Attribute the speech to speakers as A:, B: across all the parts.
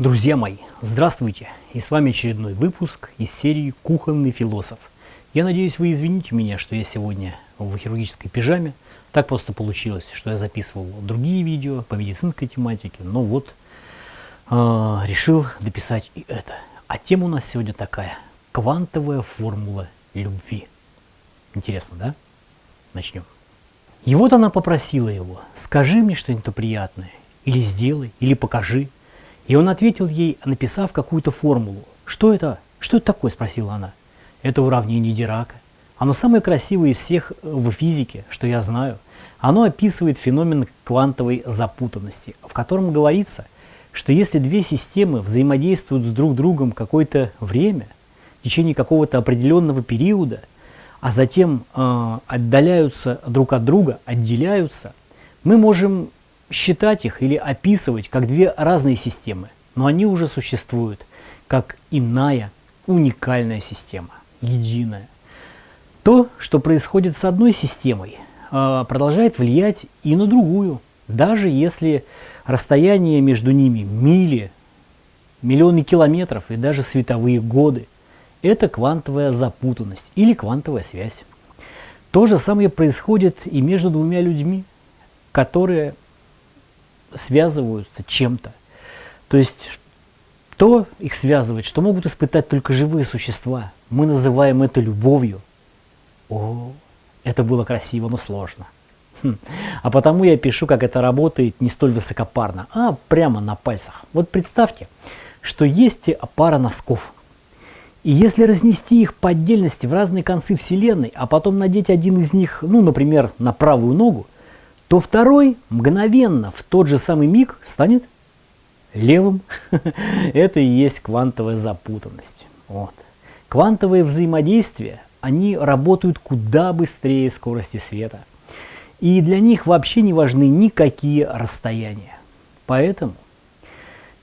A: Друзья мои, здравствуйте! И с вами очередной выпуск из серии «Кухонный философ». Я надеюсь, вы извините меня, что я сегодня в хирургической пижаме. Так просто получилось, что я записывал другие видео по медицинской тематике, но вот э, решил дописать и это. А тема у нас сегодня такая – квантовая формула любви. Интересно, да? Начнем. И вот она попросила его, скажи мне что-нибудь приятное, или сделай, или покажи. И он ответил ей, написав какую-то формулу. «Что это? Что это такое?» – спросила она. «Это уравнение Дирака. Оно самое красивое из всех в физике, что я знаю. Оно описывает феномен квантовой запутанности, в котором говорится, что если две системы взаимодействуют с друг другом какое-то время, в течение какого-то определенного периода, а затем э, отдаляются друг от друга, отделяются, мы можем считать их или описывать как две разные системы, но они уже существуют как иная, уникальная система, единая. То, что происходит с одной системой, а, продолжает влиять и на другую, даже если расстояние между ними мили, миллионы километров и даже световые годы. Это квантовая запутанность или квантовая связь. То же самое происходит и между двумя людьми, которые связываются чем-то. То есть то их связывает, что могут испытать только живые существа. Мы называем это любовью. О, это было красиво, но сложно. Хм. А потому я пишу, как это работает не столь высокопарно, а прямо на пальцах. Вот представьте, что есть пара носков. И если разнести их по отдельности в разные концы Вселенной, а потом надеть один из них, ну, например, на правую ногу, то второй мгновенно в тот же самый миг станет левым. Это и есть квантовая запутанность. Вот. Квантовые взаимодействия, они работают куда быстрее скорости света. И для них вообще не важны никакие расстояния. Поэтому,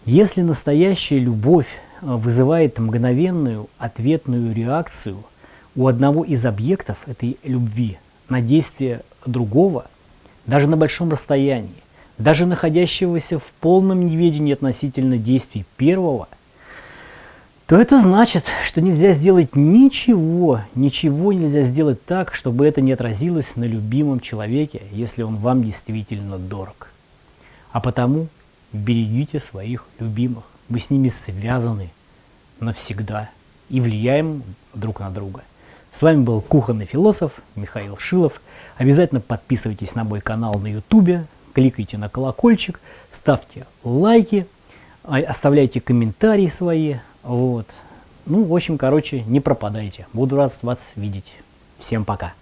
A: если настоящая любовь э, вызывает мгновенную ответную реакцию у одного из объектов этой любви на действие другого – даже на большом расстоянии, даже находящегося в полном неведении относительно действий первого, то это значит, что нельзя сделать ничего, ничего нельзя сделать так, чтобы это не отразилось на любимом человеке, если он вам действительно дорог. А потому берегите своих любимых, мы с ними связаны навсегда и влияем друг на друга. С вами был кухонный философ Михаил Шилов. Обязательно подписывайтесь на мой канал на YouTube, кликайте на колокольчик, ставьте лайки, а, оставляйте комментарии свои. Вот. Ну, в общем, короче, не пропадайте. Буду рад вас видеть. Всем пока.